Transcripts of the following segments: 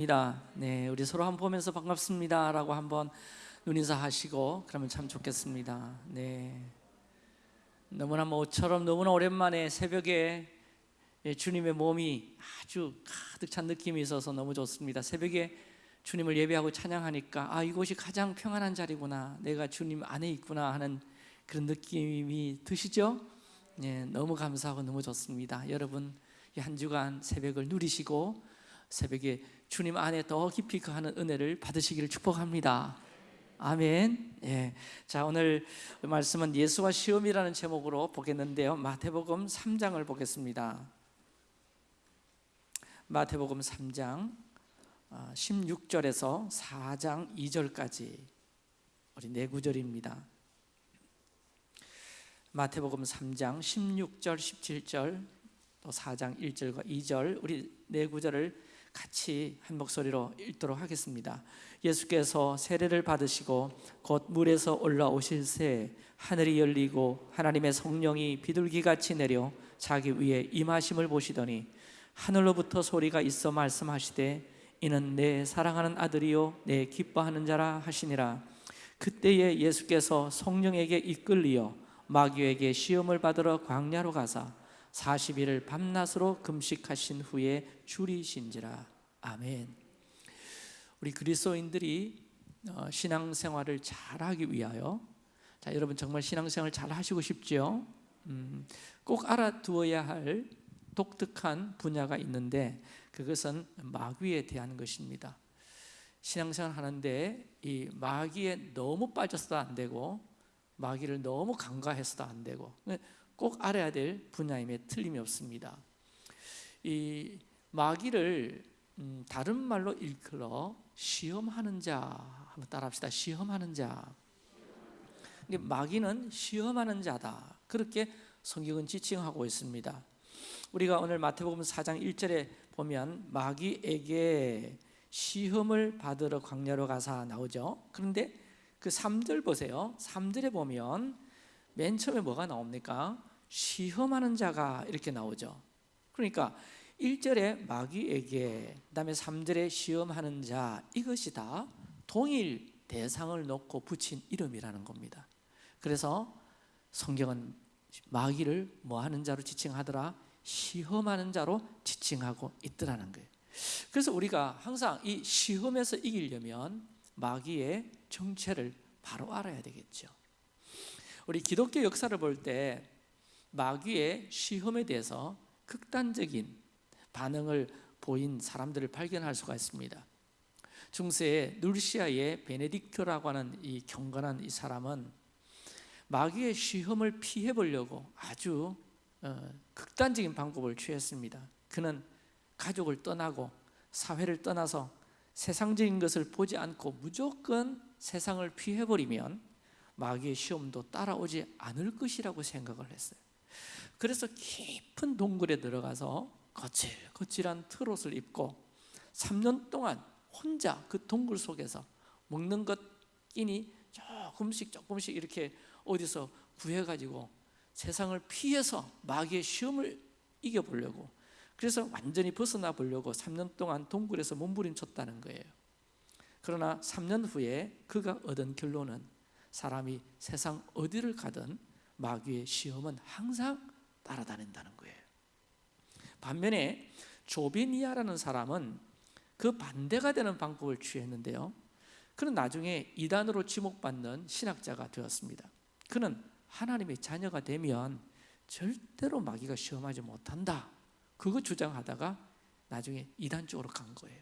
입니다. 네, 우리 서로 한 번 보면서 반갑습니다라고 한번 눈인사 하시고 그러면 참 좋겠습니다. 네, 너무나 모처럼 너무나 오랜만에 새벽에 예, 주님의 몸이 아주 가득 찬 느낌이 있어서 너무 좋습니다. 새벽에 주님을 예배하고 찬양하니까 아 이곳이 가장 평안한 자리구나, 내가 주님 안에 있구나 하는 그런 느낌이 드시죠? 네, 너무 감사하고 너무 좋습니다. 여러분 이한 주간 새벽을 누리시고 새벽에 주님 안에 더 깊이 거하는 은혜를 받으시기를 축복합니다. 아멘. 예. 자, 오늘 말씀은 예수와 시험이라는 제목으로 보겠는데요. 마태복음 3장을 보겠습니다. 마태복음 3장 16절에서 4장 2절까지 우리 네 구절입니다. 마태복음 3장 16절, 17절, 또 4장 1절과 2절 우리 네 구절을 같이 한 목소리로 읽도록 하겠습니다. 예수께서 세례를 받으시고 곧 물에서 올라오실 새 하늘이 열리고 하나님의 성령이 비둘기같이 내려 자기 위에 임하심을 보시더니 하늘로부터 소리가 있어 말씀하시되 이는 내 사랑하는 아들이요 내 기뻐하는 자라 하시니라 그때에 예수께서 성령에게 이끌리어 마귀에게 시험을 받으러 광야로 가사 40일을 밤낮으로 금식하신 후에 줄이신지라 아멘. 우리 그리스도인들이 어, 신앙생활을 잘하기 위하여 자 여러분 정말 신앙생활 잘 하시고 싶죠? 음, 꼭 알아두어야 할 독특한 분야가 있는데 그것은 마귀에 대한 것입니다. 신앙생활 하는데 이 마귀에 너무 빠져서도 안 되고 마귀를 너무 간과해서도 안 되고 꼭 알아야 될 분야임에 틀림이 없습니다. 이 마귀를 음, 다른 말로 일컬어 시험하는 자 한번 따라합시다. 시험하는 자. 마귀는 시험하는 자다. 그렇게 성경은 지칭하고 있습니다. 우리가 오늘 마태복음 4장 1절에 보면 마귀에게 시험을 받으러 광야로 가사 나오죠. 그런데 그 3절 보세요. 3절에 보면 맨 처음에 뭐가 나옵니까? 시험하는 자가 이렇게 나오죠. 그러니까 1절에 마귀에게 그다음에 3절에 시험하는 자 이것이 다 동일 대상을 놓고 붙인 이름이라는 겁니다. 그래서 성경은 마귀를 뭐 하는 자로 지칭하더라? 시험하는 자로 지칭하고 있더라는 거예요. 그래서 우리가 항상 이 시험에서 이기려면 마귀의 정체를 바로 알아야 되겠죠. 우리 기독교 역사를 볼때 마귀의 시험에 대해서 극단적인 반응을 보인 사람들을 발견할 수가 있습니다. 중세의 누르시아의 베네딕토라고 하는 이 경건한 이 사람은 마귀의 시험을 피해 보려고 아주 어, 극단적인 방법을 취했습니다. 그는 가족을 떠나고 사회를 떠나서 세상적인 것을 보지 않고 무조건 세상을 피해 버리면 마귀의 시험도 따라오지 않을 것이라고 생각을 했어요. 그래서 깊은 동굴에 들어가서 거칠거칠한 트롯을 입고 3년 동안 혼자 그 동굴 속에서 먹는 것 끼니 조금씩 조금씩 이렇게 어디서 구해가지고 세상을 피해서 마귀의 시험을 이겨보려고 그래서 완전히 벗어나 보려고 3년 동안 동굴에서 몸부림쳤다는 거예요. 그러나 3년 후에 그가 얻은 결론은 사람이 세상 어디를 가든 마귀의 시험은 항상 따라다닌다는 거예요. 반면에 조비니아라는 사람은 그 반대가 되는 방법을 취했는데요. 그는 나중에 이단으로 지목받는 신학자가 되었습니다. 그는 하나님의 자녀가 되면 절대로 마귀가 시험하지 못한다. 그거 주장하다가 나중에 이단 쪽으로 간 거예요.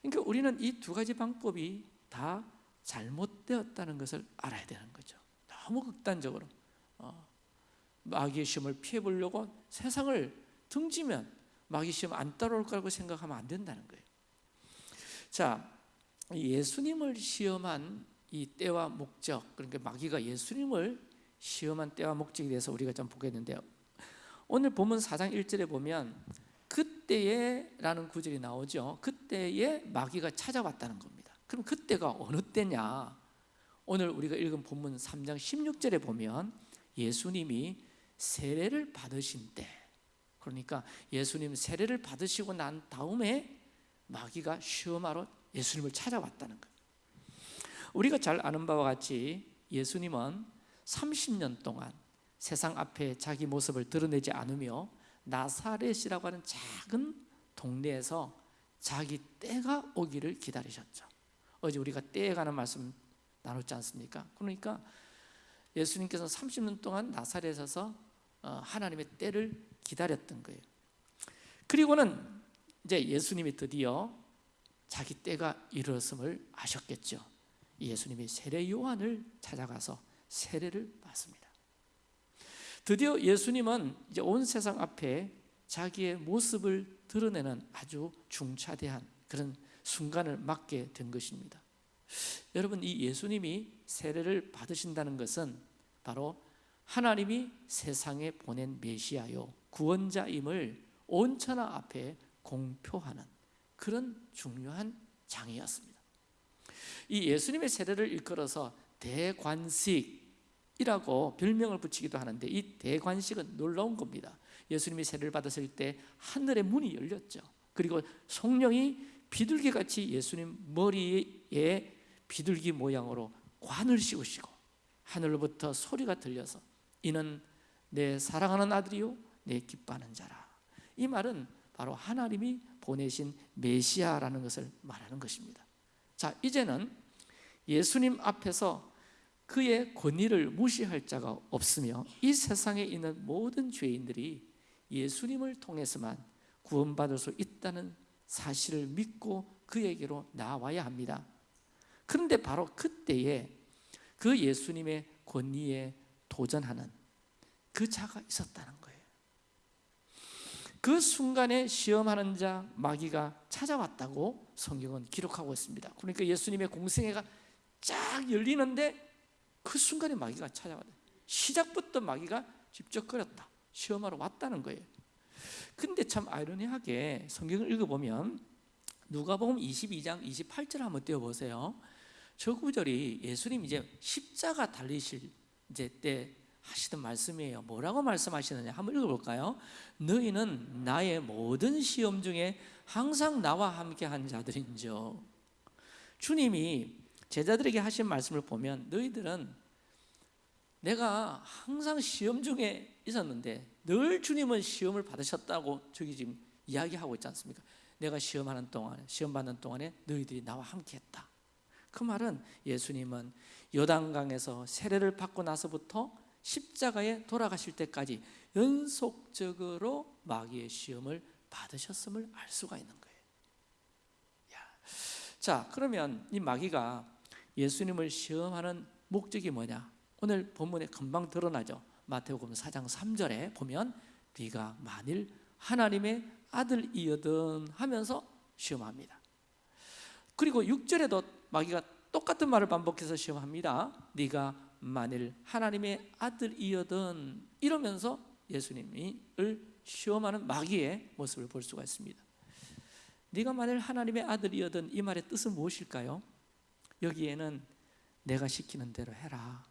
그러니까 우리는 이 두 가지 방법이 다 잘못되었다는 것을 알아야 되는 거죠. 너무 극단적으로 어, 마귀의 시험을 피해 보려고 세상을 등지면 마귀 시험 안 따라올 거라고 생각하면 안 된다는 거예요. 자, 예수님을 시험한 이 때와 목적, 그러니까 마귀가 예수님을 시험한 때와 목적에 대해서 우리가 좀 보겠는데요. 오늘 본문 4장 1절에 보면 그때에라는 구절이 나오죠. 그때에 마귀가 찾아왔다는 겁니다. 그럼 그때가 어느 때냐? 오늘 우리가 읽은 본문 3장 16절에 보면 예수님이 세례를 받으신 때 그러니까 예수님 세례를 받으시고 난 다음에 마귀가 시험하러 예수님을 찾아왔다는 거예요. 우리가 잘 아는 바와 같이 예수님은 30년 동안 세상 앞에 자기 모습을 드러내지 않으며 나사렛이라고 하는 작은 동네에서 자기 때가 오기를 기다리셨죠. 어제 우리가 때에 관한 말씀 나눴지 않습니까? 그러니까 예수님께서 30년 동안 나사렛에서 어, 하나님의 때를 기다렸던 거예요. 그리고는 이제 예수님이 드디어 자기 때가 이르렀음을 아셨겠죠. 예수님이 세례 요한을 찾아가서 세례를 받습니다. 드디어 예수님은 이제 온 세상 앞에 자기의 모습을 드러내는 아주 중차대한 그런 순간을 맞게 된 것입니다. 여러분 이 예수님이 세례를 받으신다는 것은 바로 하나님이 세상에 보낸 메시아요 구원자임을 온 천하 앞에 공표하는 그런 중요한 장이었습니다. 이 예수님의 세례를 일컬어서 대관식이라고 별명을 붙이기도 하는데 이 대관식은 놀라운 겁니다. 예수님이 세례를 받았을 때 하늘의 문이 열렸죠. 그리고 성령이 비둘기 같이 예수님 머리에 비둘기 모양으로 관을 씌우시고 하늘로부터 소리가 들려서 이는 내 사랑하는 아들이요 내 기뻐하는 자라. 이 말은 바로 하나님이 보내신 메시아라는 것을 말하는 것입니다. 자, 이제는 예수님 앞에서 그의 권위를 무시할 자가 없으며 이 세상에 있는 모든 죄인들이 예수님을 통해서만 구원받을 수 있다는 사실을 믿고 그에게로 나와야 합니다. 그런데 바로 그때에 그 예수님의 권위에 도전하는 그 자가 있었다는 거예요. 그 순간에 시험하는 자 마귀가 찾아왔다고 성경은 기록하고 있습니다. 그러니까 예수님의 공생애가 쫙 열리는데 그 순간에 마귀가 찾아왔다. 시작부터 마귀가 직접 거렸다. 시험하러 왔다는 거예요. 근데 참 아이러니하게 성경을 읽어보면 누가복음 22장 28절 한번 띄워보세요. 저 구절이 예수님 이제 십자가 달리실 이제 때 하시던 말씀이에요. 뭐라고 말씀하시느냐 한번 읽어볼까요? 너희는 나의 모든 시험 중에 항상 나와 함께 한 자들인저. 주님이 제자들에게 하신 말씀을 보면 너희들은 내가 항상 시험 중에 있었는데 늘 주님은 시험을 받으셨다고 저기 지금 이야기하고 있지 않습니까? 내가 시험하는 동안 시험 받는 동안에 너희들이 나와 함께했다. 그 말은 예수님은 요단강에서 세례를 받고 나서부터 십자가에 돌아가실 때까지 연속적으로 마귀의 시험을 받으셨음을 알 수가 있는 거예요. 야. 자, 그러면 이 마귀가 예수님을 시험하는 목적이 뭐냐? 오늘 본문에 금방 드러나죠. 마태복음 4장 3절에 보면 네가 만일 하나님의 아들이여든 하면서 시험합니다. 그리고 6절에도 마귀가 똑같은 말을 반복해서 시험합니다. 네가 만일 하나님의 아들이여든 이러면서 예수님을 시험하는 마귀의 모습을 볼 수가 있습니다. 네가 만일 하나님의 아들이여든 이 말의 뜻은 무엇일까요? 여기에는 내가 시키는 대로 해라.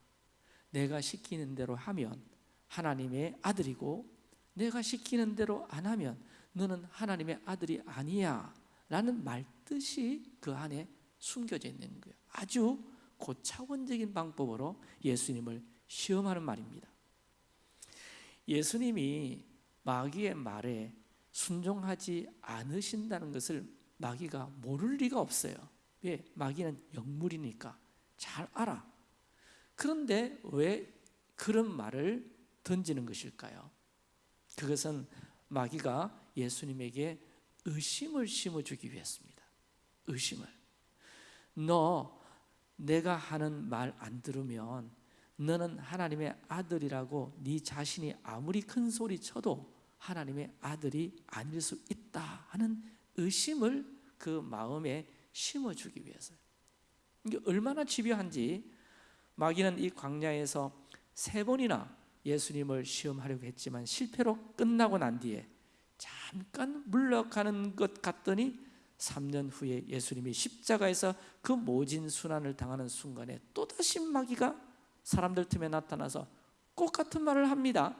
내가 시키는 대로 하면 하나님의 아들이고 내가 시키는 대로 안 하면 너는 하나님의 아들이 아니야 라는 말뜻이 그 안에 숨겨져 있는 거예요 아주 고차원적인 방법으로 예수님을 시험하는 말입니다 예수님이 마귀의 말에 순종하지 않으신다는 것을 마귀가 모를 리가 없어요 왜? 마귀는 영물이니까 잘 알아 그런데 왜 그런 말을 던지는 것일까요? 그것은 마귀가 예수님에게 의심을 심어주기 위해서입니다. 의심을. 너 내가 하는 말 안 들으면 너는 하나님의 아들이라고 네 자신이 아무리 큰 소리 쳐도 하나님의 아들이 아닐 수 있다 하는 의심을 그 마음에 심어주기 위해서요. 이게 얼마나 집요한지 마귀는 이 광야에서 세 번이나 예수님을 시험하려고 했지만 실패로 끝나고 난 뒤에 잠깐 물러가는 것 같더니 3년 후에 예수님이 십자가에서 그 모진 순환을 당하는 순간에 또다시 마귀가 사람들 틈에 나타나서 똑같은 말을 합니다.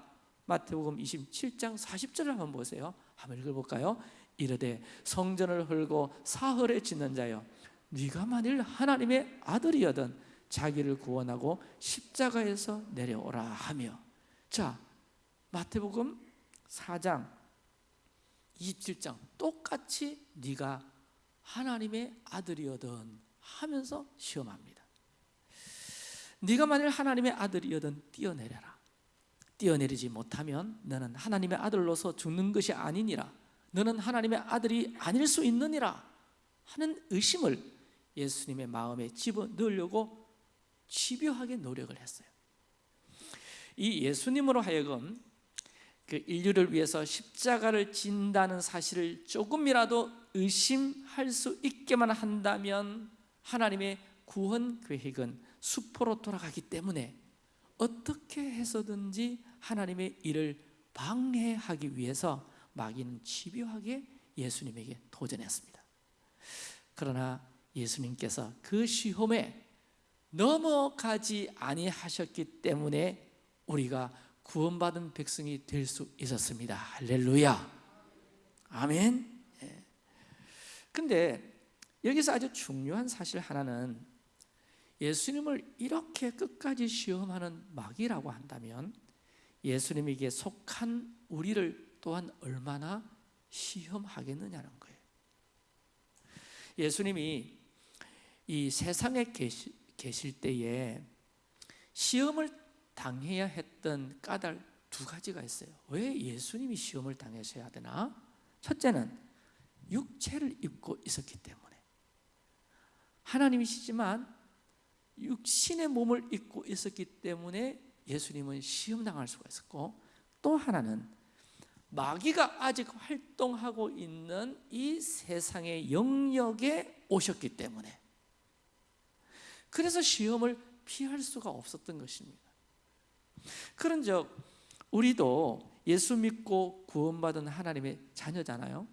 마태복음 27장 40절을 한번 보세요. 한번 읽어볼까요? 이르되 성전을 헐고 사흘에 짓는 자여 네가 만일 하나님의 아들이여든 자기를 구원하고 십자가에서 내려오라 하며 자 마태복음 4장 27장 똑같이 네가 하나님의 아들이여든 하면서 시험합니다. 네가 만일 하나님의 아들이여든 뛰어내려라. 뛰어내리지 못하면 너는 하나님의 아들로서 죽는 것이 아니니라. 너는 하나님의 아들이 아닐 수 있느니라 하는 의심을 예수님의 마음에 집어넣으려고 집요하게 노력을 했어요. 이 예수님으로 하여금 그 인류를 위해서 십자가를 진다는 사실을 조금이라도 의심할 수 있게만 한다면 하나님의 구원 계획은 수포로 돌아가기 때문에 어떻게 해서든지 하나님의 일을 방해하기 위해서 마귀는 집요하게 예수님에게 도전했습니다. 그러나 예수님께서 그 시험에 넘어가지 아니하셨기 때문에 우리가 구원받은 백성이 될 수 있었습니다. 할렐루야. 아멘. 예. 근데 여기서 아주 중요한 사실 하나는 예수님을 이렇게 끝까지 시험하는 마귀라고 한다면 예수님에게 속한 우리를 또한 얼마나 시험하겠느냐는 거예요. 예수님이 이 세상에 계시, 계실 때에 시험을 당해야 했던 까닭 두 가지가 있어요. 왜 예수님이 시험을 당하셔야 되나? 첫째는 육체를 입고 있었기 때문에. 하나님이시지만 육신의 몸을 입고 있었기 때문에 예수님은 시험당할 수가 있었고 또 하나는 마귀가 아직 활동하고 있는 이 세상의 영역에 오셨기 때문에. 그래서 시험을 피할 수가 없었던 것입니다 그런즉 우리도 예수 믿고 구원받은 하나님의 자녀잖아요.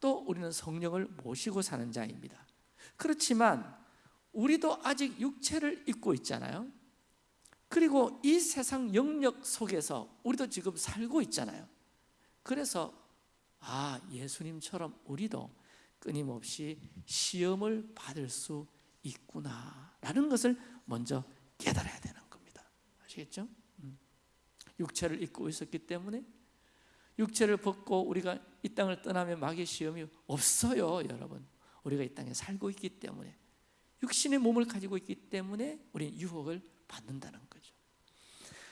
또 우리는 성령을 모시고 사는 자입니다. 그렇지만 우리도 아직 육체를 입고 있잖아요. 그리고 이 세상 영역 속에서 우리도 지금 살고 있잖아요. 그래서 아 예수님처럼 우리도 끊임없이 시험을 받을 수 있구나 라는 것을 먼저 깨달아야 겁니다 아시겠죠? 음. 육체를 입고 있었기 때문에 육체를 벗고 우리가 이 땅을 떠나면 마귀의 시험이 없어요 여러분 우리가 이 땅에 살고 있기 때문에 육신의 몸을 가지고 있기 때문에 우리는 유혹을 받는다는 거죠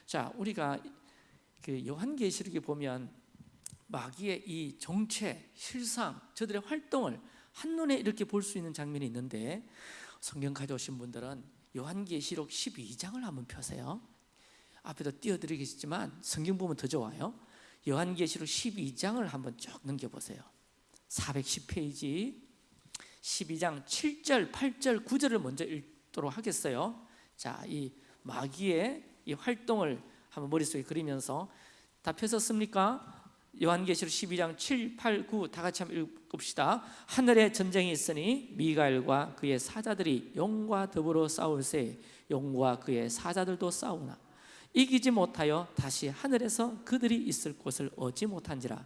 자 우리가 그 요한계시록에 보면 마귀의 이 정체, 실상, 저들의 활동을 한눈에 이렇게 볼 수 있는 장면이 있는데 성경 가져오신 분들은 요한계시록 12장을 한번 펴세요 앞에도 띄워드리겠지만 성경 보면 더 좋아요. 요한계시록 12장을 한번 쭉 넘겨보세요. 410페이지. 12장 7절, 8절, 9절을 먼저 읽도록 하겠어요. 자, 이 마귀의 이 활동을 한번 머릿속에 그리면서 다 펴셨습니까? 요한계시록 12장 7, 8, 9 다 같이 한번 읽읍시다. 하늘에 전쟁이 있으니 미가엘과 그의 사자들이 용과 더불어 싸울세. 용과 그의 사자들도 싸우나 이기지 못하여 다시 하늘에서 그들이 있을 곳을 얻지 못한지라.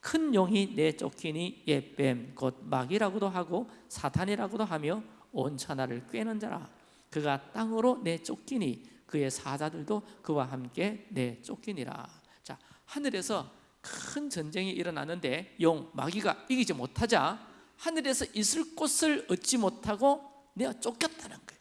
큰 용이 내쫓기니 옛뱀 곧 마귀라고도 하고 사탄이라고도 하며 온 천하를 꿰는 자라. 그가 땅으로 내쫓기니 그의 사자들도 그와 함께 내쫓기니라. 자 하늘에서 큰 전쟁이 일어나는데 용 마귀가 이기지 못하자 하늘에서 있을 곳을 얻지 못하고 내가 쫓겼다는 거예요.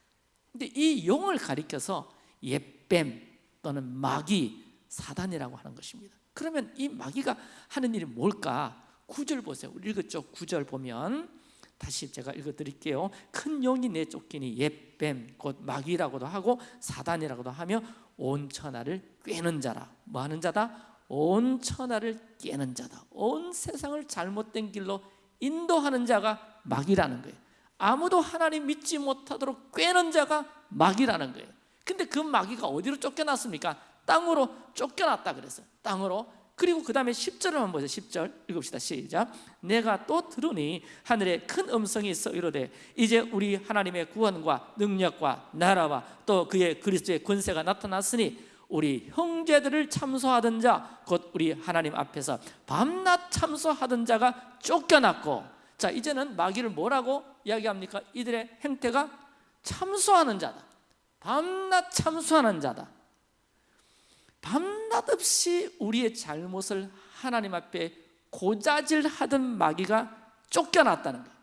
근데 이 용을 가리켜서 옛뱀 또는 마귀 사단이라고 하는 것입니다. 그러면 이 마귀가 하는 일이 뭘까? 구절 보세요. 읽었죠? 구절 보면 다시 제가 읽어드릴게요. 큰 용이 내쫓기니 옛뱀 곧 마귀라고도 하고 사단이라고도 하며 온 천하를 꿰는 자라. 뭐 하는 자다? 온 천하를 깨는 자다. 온 세상을 잘못된 길로 인도하는 자가 마귀라는 거예요. 아무도 하나님 믿지 못하도록 꿰는 자가 마귀라는 거예요 근데 그 마귀가 어디로 쫓겨났습니까? 땅으로 쫓겨났다 그랬어요. 땅으로. 그리고 그 다음에 10절을 한번 보세요. 10절 읽읍시다. 시작. 내가 또 들으니 하늘에 큰 음성이 있어 이르되 이제 우리 하나님의 구원과 능력과 나라와 또 그의 그리스도의 권세가 나타났으니 우리 형제들을 참소하던 자 곧 우리 하나님 앞에서 밤낮 참소하던 자가 쫓겨났고. 자 이제는 마귀를 뭐라고 이야기합니까? 이들의 행태가 참소하는 자다 밤낮 참소하는 자다. 밤낮 없이 우리의 잘못을 하나님 앞에 고자질하던 마귀가 쫓겨났다는 거예요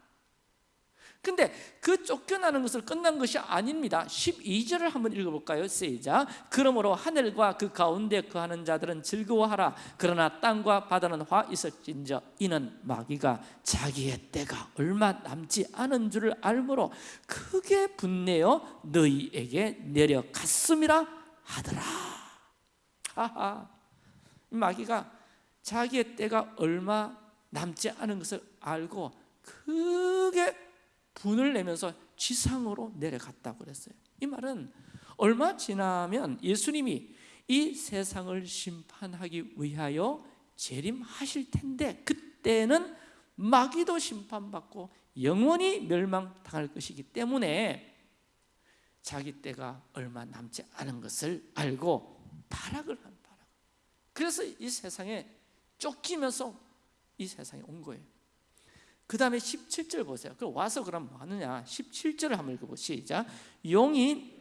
근데 그 쫓겨나는 것을 끝난 것이 아닙니다. 12절을 한번 읽어볼까요? 시작. 그러므로 하늘과 그 가운데 거하는 자들은 즐거워하라. 그러나 땅과 바다는 화 있을진저 이는 마귀가 자기의 때가 얼마 남지 않은 줄을 알므로 크게 분내어 너희에게 내려갔음이라 하더라. 하하 마귀가 자기의 때가 얼마 남지 않은 것을 알고 크게 분을 내면서 지상으로 내려갔다고 그랬어요. 이 말은 얼마 지나면 예수님이 이 세상을 심판하기 위하여 재림하실 텐데 그때는 마귀도 심판받고 영원히 멸망당할 것이기 때문에 자기 때가 얼마 남지 않은 것을 알고 타락을 한 바람. 그래서 이 세상에 쫓기면서 이 세상에 온 거예요 그 다음에 17절 보세요. 그 와서 그럼 뭐 하느냐? 17절을 한번 읽어보 시작. 용이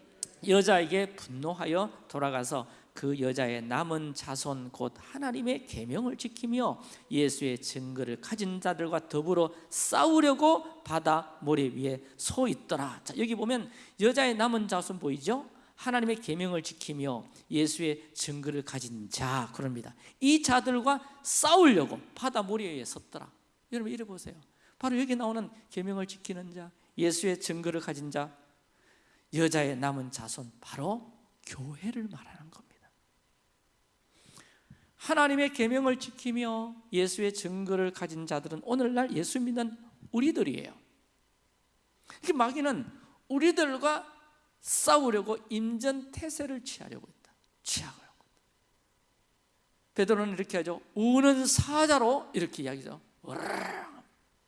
여자에게 분노하여 돌아가서 그 여자의 남은 자손 곧 하나님의 계명을 지키며 예수의 증거를 가진 자들과 더불어 싸우려고 바다 모래 위에 서 있더라. 자, 여기 보면 여자의 남은 자손 보이죠? 하나님의 계명을 지키며 예수의 증거를 가진 자 그럽니다. 이 자들과 싸우려고 바다 모래 위에 섰더라. 여러분 이래 보세요. 바로 여기 나오는 계명을 지키는 자, 예수의 증거를 가진 자, 여자의 남은 자손 바로 교회를 말하는 겁니다. 하나님의 계명을 지키며 예수의 증거를 가진 자들은 오늘날 예수 믿는 우리들이에요. 그 마귀는 우리들과 싸우려고 임전태세를 취하려고 했다. 취하고 있다. 베드로는 이렇게 하죠. 우는 사자로 이렇게 이야기죠.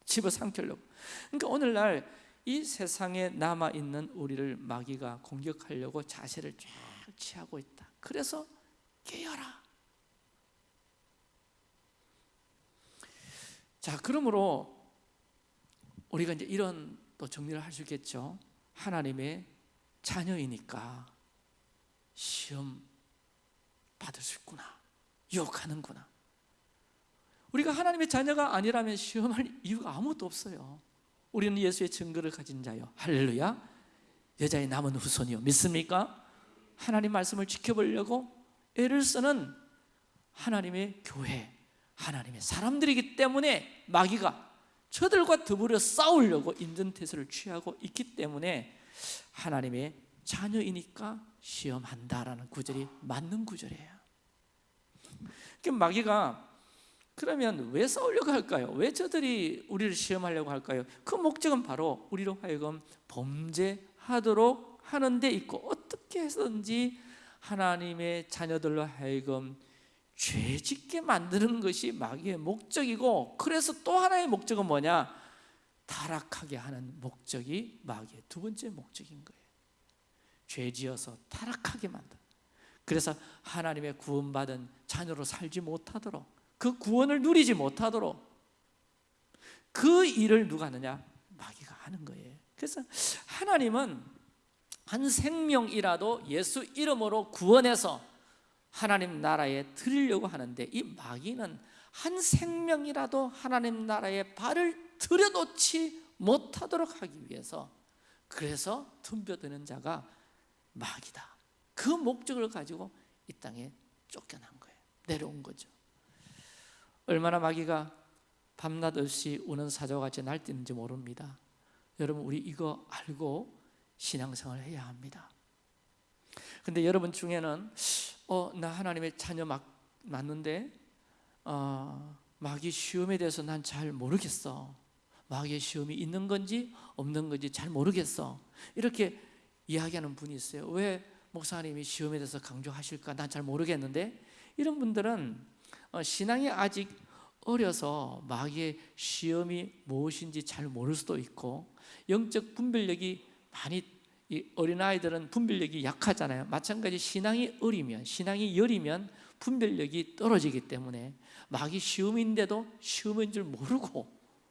집어삼키려고. 그러니까 오늘날 이 세상에 남아있는 우리를 마귀가 공격하려고 자세를 쫙 취하고 있다. 그래서 깨어라. 자 그러므로 우리가 이제 이런 또 정리를 할 수 있겠죠. 하나님의 자녀이니까 시험 받을 수 있구나. 유혹하는구나 우리가 하나님의 자녀가 아니라면 시험할 이유가 아무것도 없어요. 우리는 예수의 증거를 가진 자요. 할렐루야. 여자의 남은 후손이요. 믿습니까? 하나님 말씀을 지켜보려고 애를 쓰는 하나님의 교회 하나님의 사람들이기 때문에 마귀가 저들과 더불어 싸우려고 인전태세를 취하고 있기 때문에 하나님의 자녀이니까 시험한다라는 구절이 맞는 구절이에요. 그러니까 마귀가 그러면 왜 싸우려고 할까요? 왜 저들이 우리를 시험하려고 할까요? 그 목적은 바로 우리로 하여금 범죄하도록 하는 데 있고 어떻게 해서든지 하나님의 자녀들로 하여금 죄짓게 만드는 것이 마귀의 목적이고 그래서 또 하나의 목적은 뭐냐? 타락하게 하는 목적이 마귀의 두 번째 목적인 거예요 죄지어서 타락하게 만든 그래서 하나님의 구원받은 자녀로 살지 못하도록 그 구원을 누리지 못하도록 그 일을 누가 하느냐? 마귀가 하는 거예요. 그래서 하나님은 한 생명이라도 예수 이름으로 구원해서 하나님 나라에 드리려고 하는데 이 마귀는 한 생명이라도 하나님 나라에 발을 들여놓지 못하도록 하기 위해서 그래서 덤벼드는 자가 마귀다. 그 목적을 가지고 이 땅에 쫓겨난 거예요. 내려온 거죠 얼마나 마귀가 밤낮 없이 우는 사자같이 날뛰는지 모릅니다. 여러분 우리 이거 알고 신앙생활을 해야 합니다. 근데 여러분 중에는 어, 나 하나님의 자녀 막, 맞는데 어, 마귀 시험에 대해서 난 잘 모르겠어. 마귀의 시험이 있는 건지 없는 건지 잘 모르겠어. 이렇게 이야기하는 분이 있어요. 왜 목사님이 시험에 대해서 강조하실까? 난 잘 모르겠는데. 이런 분들은 어, 신앙이 아직 어려서 마귀의 시험이 무엇인지 잘 모를 수도 있고 영적 분별력이 많이 이 어린아이들은 분별력이 약하잖아요. 마찬가지 신앙이 어리면 신앙이 여리면 분별력이 떨어지기 때문에 마귀 시험인데도 시험인 줄 모르고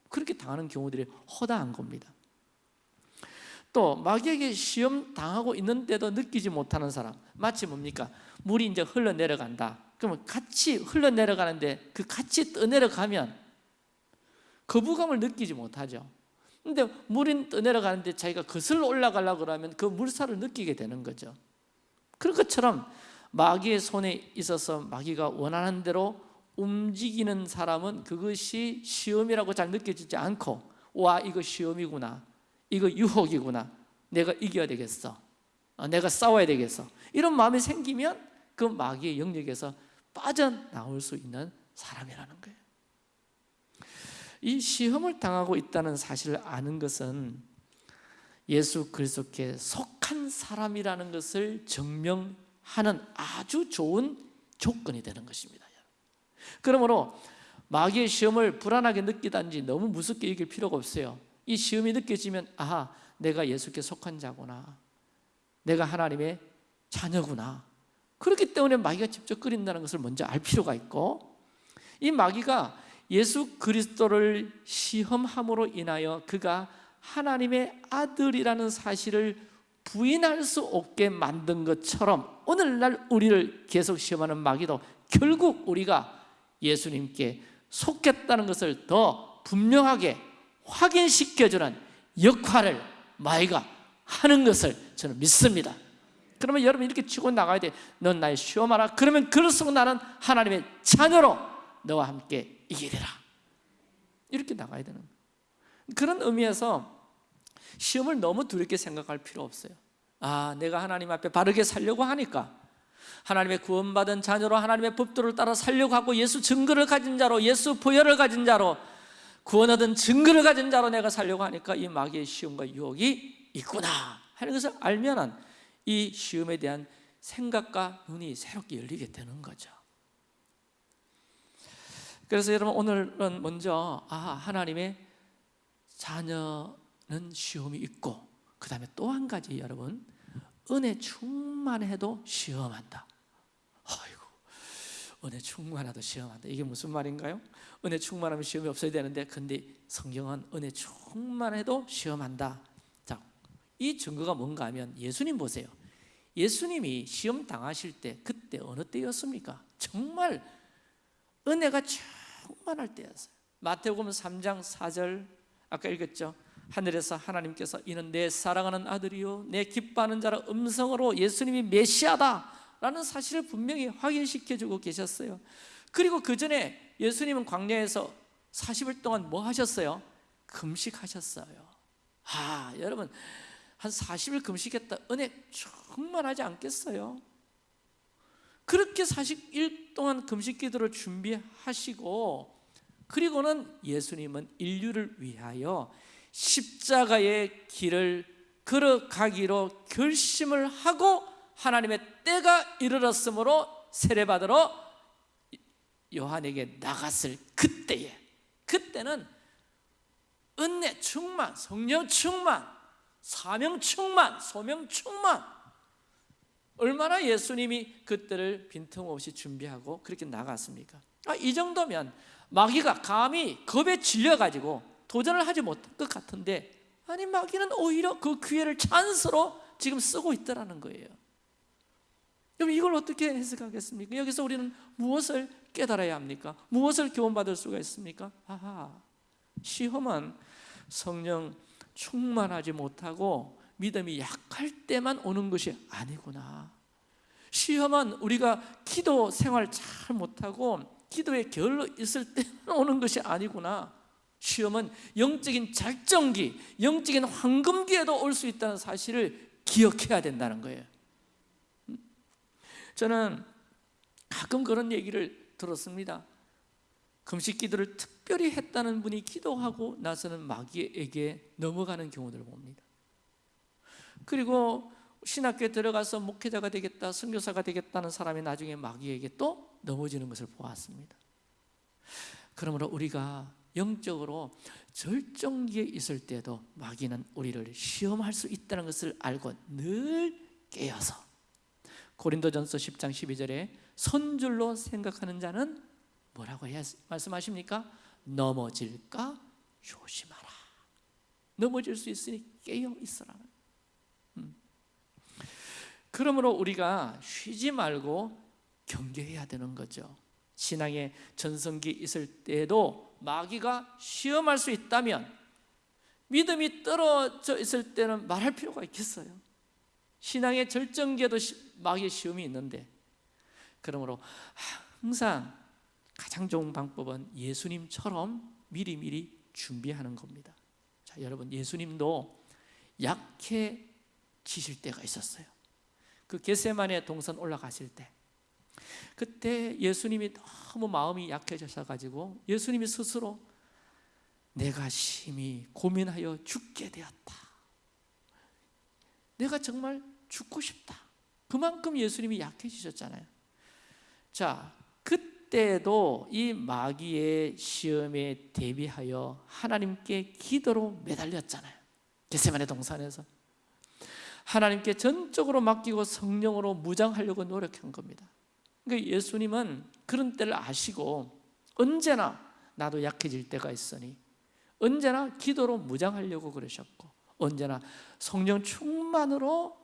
그렇게 당하는 경우들이 허다한 겁니다. 또 마귀에게 시험 당하고 있는데도 느끼지 못하는 사람 마치 뭡니까? 물이 이제 흘러내려간다 그러면 같이 흘러내려가는데 그 같이 떠내려가면 거부감을 느끼지 못하죠. 근데 물이 떠내려가는데 자기가 거슬러 올라가려고 그러면 그 물살을 느끼게 되는 거죠. 그런 것처럼 마귀의 손에 있어서 마귀가 원하는 대로 움직이는 사람은 그것이 시험이라고 잘 느껴지지 않고 와 이거 시험이구나 이거 유혹이구나 내가 이겨야 되겠어 어, 내가 싸워야 되겠어. 이런 마음이 생기면 그 마귀의 영역에서 빠져나올 수 있는 사람이라는 거예요. 이 시험을 당하고 있다는 사실을 아는 것은 예수 그리스도께 속한 사람이라는 것을 증명하는 아주 좋은 조건이 되는 것입니다. 그러므로 마귀의 시험을 불안하게 느끼다든지 너무 무섭게 여길 필요가 없어요. 이 시험이 느껴지면 아 내가 예수께 속한 자구나. 내가 하나님의 자녀구나 그렇기 때문에 마귀가 직접 끓인다는 것을 먼저 알 필요가 있고 이 마귀가 예수 그리스도를 시험함으로 인하여 그가 하나님의 아들이라는 사실을 부인할 수 없게 만든 것처럼 오늘날 우리를 계속 시험하는 마귀도 결국 우리가 예수님께 속했다는 것을 더 분명하게 확인시켜주는 역할을 마이가 하는 것을 저는 믿습니다 그러면 여러분 이렇게 치고 나가야 돼. 넌 나의 시험하라. 그러면 그럴수록 나는 하나님의 자녀로 너와 함께 이기리라. 이렇게 나가야 되는 그런 의미에서 시험을 너무 두렵게 생각할 필요 없어요. 아, 내가 하나님 앞에 바르게 살려고 하니까 하나님의 구원받은 자녀로 하나님의 법도를 따라 살려고 하고 예수 증거를 가진 자로 예수 보혈을 가진 자로 구원 얻은 증거를 가진 자로 내가 살려고 하니까 이 마귀의 시험과 유혹이 있구나 하는 것을 알면은 이 시험에 대한 생각과 눈이 새롭게 열리게 되는 거죠. 그래서 여러분 오늘은 먼저 아 하나님의 자녀는 시험이 있고 그 다음에 또 한 가지 여러분 은혜 충만해도 시험한다. 아이고 은혜 충만해도 시험한다. 이게 무슨 말인가요? 은혜 충만하면 시험이 없어야 되는데 근데 성경은 은혜 충만해도 시험한다. 자, 이 증거가 뭔가 하면 예수님 보세요 예수님이 시험 당하실 때 그때 어느 때였습니까? 정말 은혜가 충만할 때였어요 마태복음 3장 4절 아까 읽었죠? 하늘에서 하나님께서 이는 내 사랑하는 아들이요 내 기뻐하는 자라 음성으로 예수님이 메시아다 라는 사실을 분명히 확인시켜주고 계셨어요 그리고 그 전에 예수님은 광야에서 40일 동안 뭐 하셨어요? 금식하셨어요 아 여러분 한 40일 금식했다 은혜 충만하지 않겠어요? 그렇게 40일 동안 금식 기도를 준비하시고 그리고는 예수님은 인류를 위하여 십자가의 길을 걸어가기로 결심을 하고 하나님의 때가 이르렀으므로 세례받으러 요한에게 나갔을 그때에 그때는 은혜 충만, 성령 충만, 사명 충만, 소명 충만 얼마나 예수님이 그때를 빈틈없이 준비하고 그렇게 나갔습니까? 아, 이 정도면 마귀가 감히 겁에 질려가지고 도전을 하지 못할 것 같은데 아니 마귀는 오히려 그 기회를 찬스로 지금 쓰고 있더라는 거예요 그럼 이걸 어떻게 해석하겠습니까? 여기서 우리는 무엇을 깨달아야 합니까? 무엇을 교훈받을 수가 있습니까? 아하, 시험은 성령 충만하지 못하고 믿음이 약할 때만 오는 것이 아니구나. 시험은 우리가 기도 생활 잘 못하고 기도에 게을러 있을 때만 오는 것이 아니구나. 시험은 영적인 작정기, 영적인 황금기에도 올 수 있다는 사실을 기억해야 된다는 거예요. 저는 가끔 그런 얘기를 들었습니다. 금식 기도를 특 별히 했다는 분이 기도하고 나서는 마귀에게 넘어가는 경우들을 봅니다 그리고 신학교에 들어가서 목회자가 되겠다 선교사가 되겠다는 사람이 나중에 마귀에게 또 넘어지는 것을 보았습니다 그러므로 우리가 영적으로 절정기에 있을 때도 마귀는 우리를 시험할 수 있다는 것을 알고 늘 깨어서 고린도전서 10장 12절에 선줄로 생각하는 자는 뭐라고 말씀하십니까? 넘어질까? 조심하라. 넘어질 수 있으니 깨어 있으라. 음. 그러므로 우리가 쉬지 말고 경계해야 되는 거죠. 신앙의 전성기 있을 때에도 마귀가 시험할 수 있다면 믿음이 떨어져 있을 때는 말할 필요가 있겠어요? 신앙의 절정기에도 마귀의 시험이 있는데. 그러므로 항상 가장 좋은 방법은 예수님처럼 미리미리 준비하는 겁니다 자 여러분 예수님도 약해지실 때가 있었어요 그 겟세만의 동산 올라가실 때 그때 예수님이 너무 마음이 약해져서 예수님이 스스로 내가 심히 고민하여 죽게 되었다. 내가 정말 죽고 싶다. 그만큼 예수님이 약해지셨잖아요. 자, 그 때도 이 마귀의 시험에 대비하여 하나님께 기도로 매달렸잖아요. 겟세만의 동산에서 하나님께 전적으로 맡기고 성령으로 무장하려고 노력한 겁니다. 그러니까 예수님은 그런 때를 아시고 언제나 나도 약해질 때가 있으니 언제나 기도로 무장하려고 그러셨고 언제나 성령 충만으로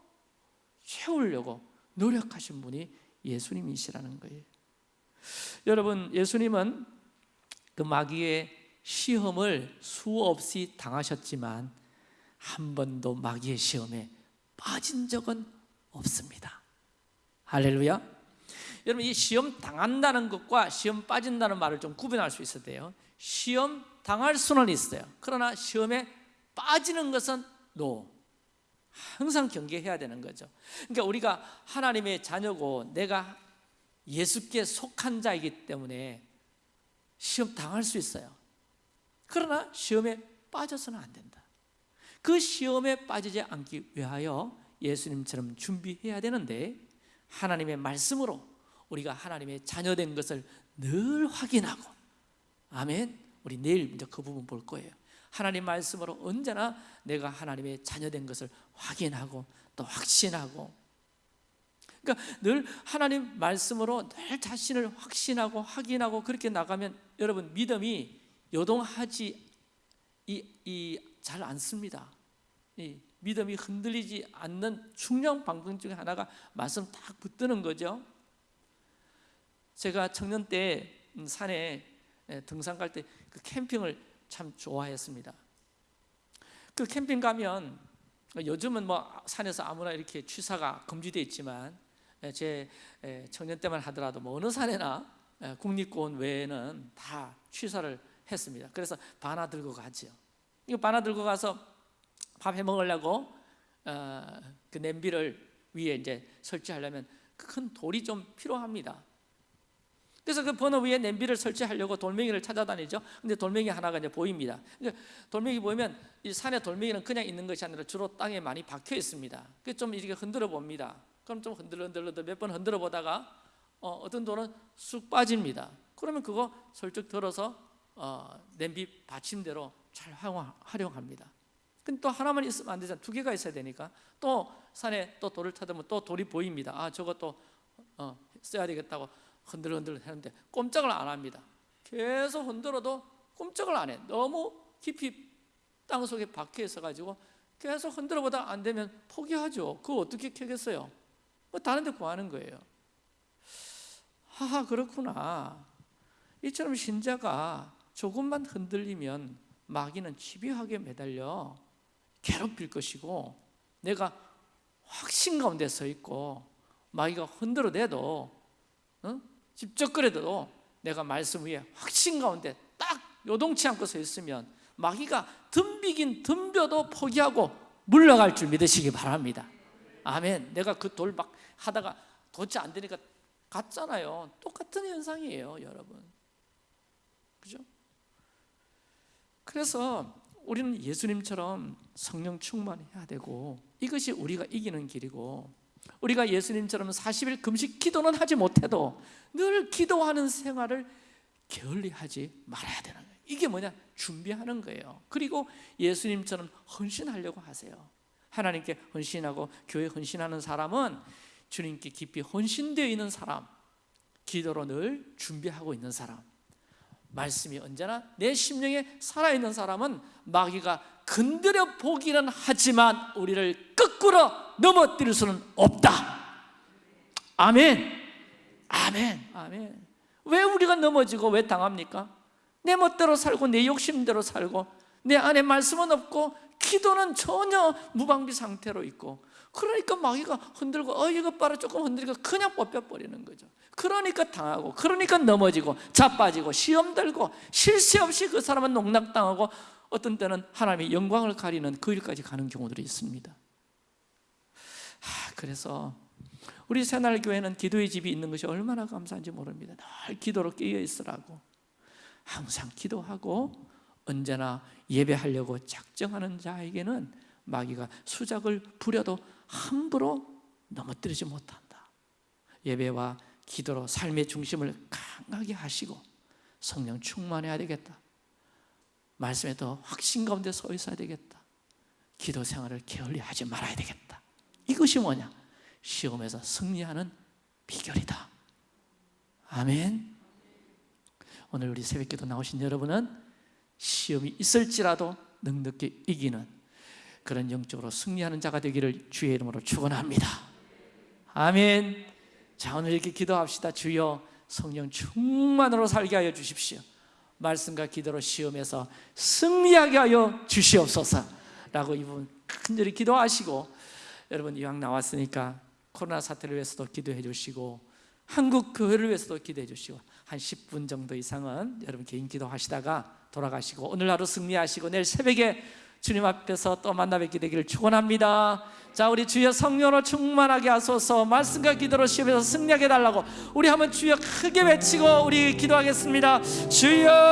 채우려고 노력하신 분이 예수님이시라는 거예요 여러분 예수님은 그 마귀의 시험을 수없이 당하셨지만 한 번도 마귀의 시험에 빠진 적은 없습니다. 할렐루야. 여러분 이 시험 당한다는 것과 시험 빠진다는 말을 좀 구분할 수 있어야 돼요. 시험 당할 수는 있어요. 그러나 시험에 빠지는 것은 no. 항상 경계해야 되는 거죠. 그러니까 우리가 하나님의 자녀고 내가 예수께 속한 자이기 때문에 시험 당할 수 있어요. 그러나 시험에 빠져서는 안 된다. 그 시험에 빠지지 않기 위하여 예수님처럼 준비해야 되는데 하나님의 말씀으로 우리가 하나님의 자녀된 것을 늘 확인하고 아멘 우리 내일 이제 그 부분 볼 거예요. 하나님 말씀으로 언제나 내가 하나님의 자녀된 것을 확인하고 또 확신하고 그러니까 늘 하나님 말씀으로 늘 자신을 확신하고 확인하고 그렇게 나가면 여러분 믿음이 요동하지 이, 이, 잘 않습니다 이 믿음이 흔들리지 않는 중요한 방법 중에 하나가 말씀 딱 붙드는 거죠 제가 청년 때 음, 산에 등산 갈 때 그 캠핑을 참 좋아했습니다. 그 캠핑 가면 요즘은 뭐 산에서 아무나 이렇게 취사가 금지되어 있지만 제 청년 때만 하더라도 뭐 어느 산에나 국립공원 외에는 다 취사를 했습니다. 그래서 바나 들고 가죠. 이거 바나 들고 가서 밥 해 먹으려고 어, 그 냄비를 위에 이제 설치하려면 큰 돌이 좀 필요합니다. 그래서 그 번호 위에 냄비를 설치하려고 돌멩이를 찾아다니죠. 근데 돌멩이 하나가 이제 보입니다. 그러니까 돌멩이 보이면 이 산에 돌멩이는 그냥 있는 것이 아니라 주로 땅에 많이 박혀 있습니다. 그좀 이렇게 흔들어 봅니다. 그럼 좀 흔들어 흔들어 몇번 흔들어 보다가 어, 떤 돌은 쑥 빠집니다. 그러면 그거 설득 들어서 어, 냄비 받침대로 잘 활용합니다. 근데 또 하나만 있으면 안 되잖아. 두 개가 있어야 되니까 또 산에 또 돌을 타다 또 돌이 보입니다. 아 저것도 어, 써야 되겠다고 흔들흔들 하는데 꼼짝을 안 합니다 계속 흔들어도 꼼짝을 안 해 너무 깊이 땅 속에 박혀 있어 가지고 계속 흔들어 보다 안 되면 포기하죠 그거 어떻게 캐겠어요? 뭐 다른 데 구하는 거예요. 하하 그렇구나. 이처럼 신자가 조금만 흔들리면 마귀는 집요하게 매달려 괴롭힐 것이고 내가 확신 가운데 서 있고 마귀가 흔들어대도 어? 집적거려도 내가 말씀 위에 확신 가운데 딱 요동치 않고 서 있으면 마귀가 덤비긴 덤벼도 포기하고 물러갈 줄 믿으시기 바랍니다 아멘 내가 그 돌 막 하다가 도대체 안 되니까 갔잖아요 똑같은 현상이에요 여러분 그죠? 그래서 우리는 예수님처럼 성령 충만해야 되고 이것이 우리가 이기는 길이고 우리가 예수님처럼 40일 금식 기도는 하지 못해도 늘 기도하는 생활을 게을리하지 말아야 되는 거예요 이게 뭐냐? 준비하는 거예요. 그리고 예수님처럼 헌신하려고 하세요. 하나님께 헌신하고 교회 헌신하는 사람은 주님께 깊이 헌신되어 있는 사람, 기도로 늘 준비하고 있는 사람, 말씀이 언제나 내 심령에 살아있는 사람은 마귀가 건드려 보기는 하지만 우리를 거꾸로 넘어뜨릴 수는 없다. 아멘. 아멘. 아멘. 왜 우리가 넘어지고 왜 당합니까? 내 멋대로 살고 내 욕심대로 살고 내 안에 말씀은 없고 기도는 전혀 무방비 상태로 있고 그러니까 마귀가 흔들고 어 이것 봐라 조금 흔들니까 그냥 뽑혀버리는 거죠. 그러니까 당하고 그러니까 넘어지고 자빠지고 시험 들고 쉴새 없이 그 사람은 농락당하고 어떤 때는 하나님의 영광을 가리는 그 일까지 가는 경우들이 있습니다. 하, 그래서 우리 새날교회는 기도의 집이 있는 것이 얼마나 감사한지 모릅니다. 늘 기도로 깨어 있으라고 항상 기도하고 언제나 예배하려고 작정하는 자에게는 마귀가 수작을 부려도 함부로 넘어뜨리지 못한다. 예배와 기도로 삶의 중심을 강하게 하시고 성령 충만해야 되겠다. 말씀에 더 확신 가운데 서 있어야 되겠다. 기도 생활을 게을리하지 말아야 되겠다. 이것이 뭐냐? 시험에서 승리하는 비결이다. 아멘. 오늘 우리 새벽기도 나오신 여러분은 시험이 있을지라도 넉넉히 이기는 그런 영적으로 승리하는 자가 되기를 주의 이름으로 축원합니다. 아멘. 자 오늘 이렇게 기도합시다. 주여 성령 충만으로 살게 하여 주십시오. 말씀과 기도로 시험에서 승리하게 하여 주시옵소서라고 이분 간절히 기도하시고 여러분 이왕 나왔으니까 코로나 사태를 위해서도 기도해 주시고 한국 교회를 위해서도 기도해 주시고 한 10분 정도 이상은 여러분 개인 기도하시다가 돌아가시고 오늘 하루 승리하시고 내일 새벽에 주님 앞에서 또 만나 뵙게 되기를 축원합니다. 자, 우리 주여 성령으로 충만하게 하소서. 말씀과 기도로 시험에서 승리하게 달라고 우리 한번 주여 크게 외치고 우리 기도하겠습니다. 주여